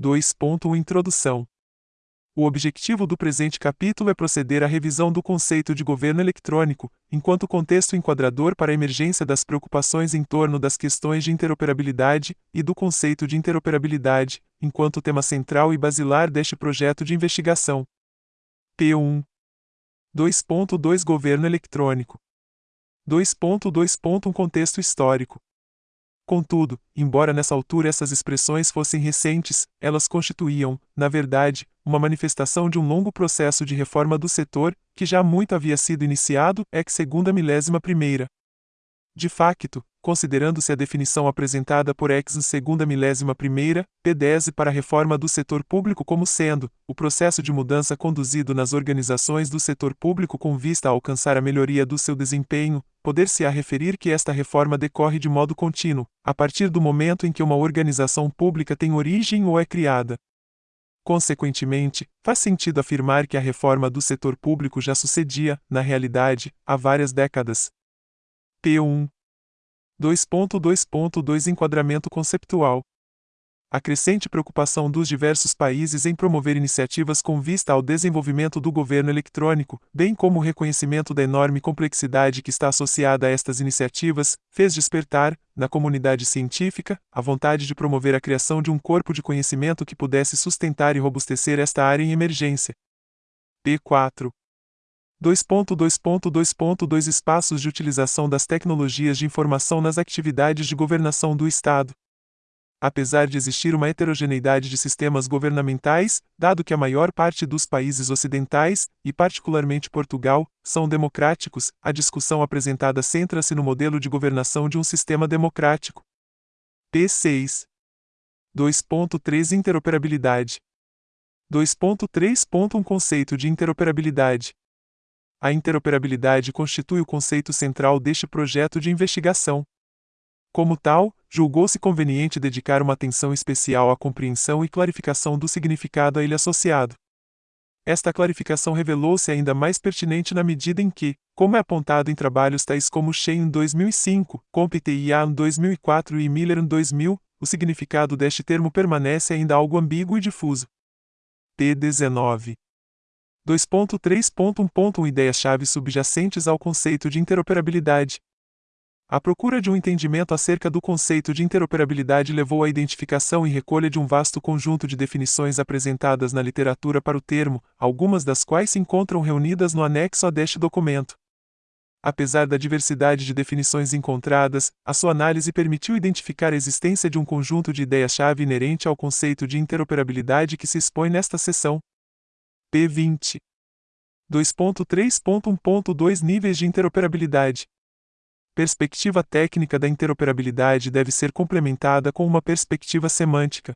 2.1 Introdução o objetivo do presente capítulo é proceder à revisão do conceito de governo eletrônico, enquanto contexto enquadrador para a emergência das preocupações em torno das questões de interoperabilidade e do conceito de interoperabilidade, enquanto tema central e basilar deste projeto de investigação. P1 2.2 Governo eletrônico 2.2. Um contexto histórico Contudo, embora nessa altura essas expressões fossem recentes, elas constituíam, na verdade, uma manifestação de um longo processo de reforma do setor, que já muito havia sido iniciado, ex segunda milésima primeira. De facto, considerando-se a definição apresentada por ex segunda milésima primeira, P10 para a reforma do setor público como sendo o processo de mudança conduzido nas organizações do setor público com vista a alcançar a melhoria do seu desempenho, poder-se-á referir que esta reforma decorre de modo contínuo, a partir do momento em que uma organização pública tem origem ou é criada. Consequentemente, faz sentido afirmar que a reforma do setor público já sucedia, na realidade, há várias décadas. P1 2.2.2 Enquadramento conceptual. A crescente preocupação dos diversos países em promover iniciativas com vista ao desenvolvimento do governo eletrônico, bem como o reconhecimento da enorme complexidade que está associada a estas iniciativas, fez despertar, na comunidade científica, a vontade de promover a criação de um corpo de conhecimento que pudesse sustentar e robustecer esta área em emergência. P4 2.2.2.2 Espaços de utilização das tecnologias de informação nas atividades de governação do Estado. Apesar de existir uma heterogeneidade de sistemas governamentais, dado que a maior parte dos países ocidentais, e particularmente Portugal, são democráticos, a discussão apresentada centra-se no modelo de governação de um sistema democrático. P6. 2.3 Interoperabilidade 2.3.1 Conceito de interoperabilidade a interoperabilidade constitui o conceito central deste projeto de investigação. Como tal, julgou-se conveniente dedicar uma atenção especial à compreensão e clarificação do significado a ele associado. Esta clarificação revelou-se ainda mais pertinente na medida em que, como é apontado em trabalhos tais como Shein em 2005, Compte-IA em 2004 e Miller em 2000, o significado deste termo permanece ainda algo ambíguo e difuso. P19 2.3.1.1 Ideias-chave subjacentes ao conceito de interoperabilidade. A procura de um entendimento acerca do conceito de interoperabilidade levou à identificação e recolha de um vasto conjunto de definições apresentadas na literatura para o termo, algumas das quais se encontram reunidas no anexo a deste documento. Apesar da diversidade de definições encontradas, a sua análise permitiu identificar a existência de um conjunto de ideias-chave inerente ao conceito de interoperabilidade que se expõe nesta seção. P20. 2.3.1.2 Níveis de interoperabilidade. Perspectiva técnica da interoperabilidade deve ser complementada com uma perspectiva semântica.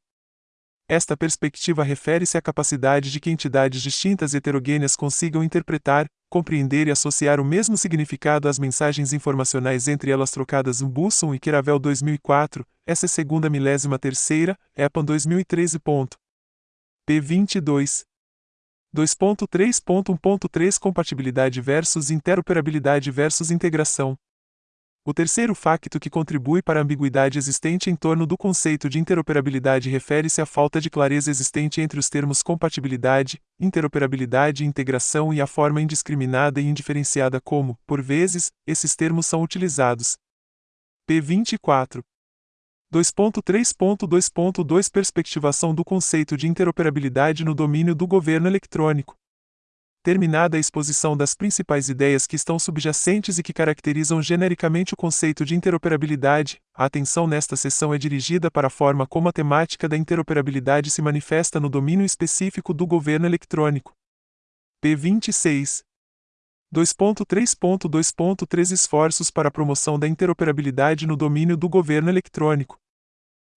Esta perspectiva refere-se à capacidade de que entidades distintas e heterogêneas consigam interpretar, compreender e associar o mesmo significado às mensagens informacionais entre elas trocadas em Busson e Keravel 2004, essa é segunda milésima terceira, EPAN 2013. P22. 2.3.1.3 Compatibilidade versus interoperabilidade versus integração. O terceiro facto que contribui para a ambiguidade existente em torno do conceito de interoperabilidade refere-se à falta de clareza existente entre os termos compatibilidade, interoperabilidade e integração e a forma indiscriminada e indiferenciada como, por vezes, esses termos são utilizados. P24 2.3.2.2 Perspectivação do conceito de interoperabilidade no domínio do governo eletrônico. Terminada a exposição das principais ideias que estão subjacentes e que caracterizam genericamente o conceito de interoperabilidade, a atenção nesta sessão é dirigida para a forma como a temática da interoperabilidade se manifesta no domínio específico do governo eletrônico. P26 2.3.2.3 Esforços para a promoção da interoperabilidade no domínio do governo eletrônico.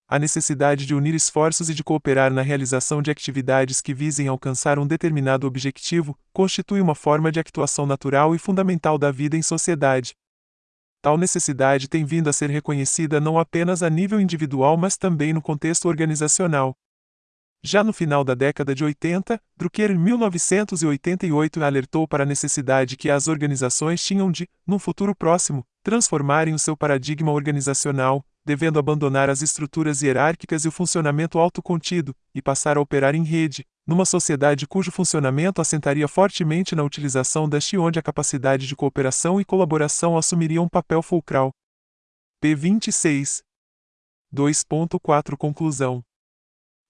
A necessidade de unir esforços e de cooperar na realização de atividades que visem alcançar um determinado objetivo constitui uma forma de actuação natural e fundamental da vida em sociedade. Tal necessidade tem vindo a ser reconhecida não apenas a nível individual mas também no contexto organizacional. Já no final da década de 80, Drucker em 1988 alertou para a necessidade que as organizações tinham de, num futuro próximo, transformarem o seu paradigma organizacional, devendo abandonar as estruturas hierárquicas e o funcionamento autocontido, e passar a operar em rede, numa sociedade cujo funcionamento assentaria fortemente na utilização deste onde a capacidade de cooperação e colaboração assumiria um papel fulcral. P26 2.4 Conclusão.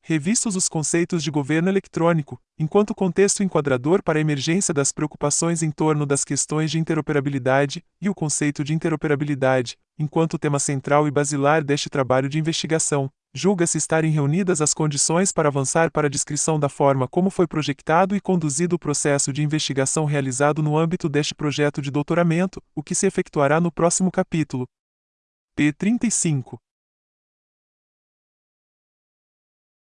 Revistos os conceitos de governo eletrônico, enquanto contexto enquadrador para a emergência das preocupações em torno das questões de interoperabilidade, e o conceito de interoperabilidade, enquanto tema central e basilar deste trabalho de investigação, julga-se estarem reunidas as condições para avançar para a descrição da forma como foi projetado e conduzido o processo de investigação realizado no âmbito deste projeto de doutoramento, o que se efetuará no próximo capítulo. P35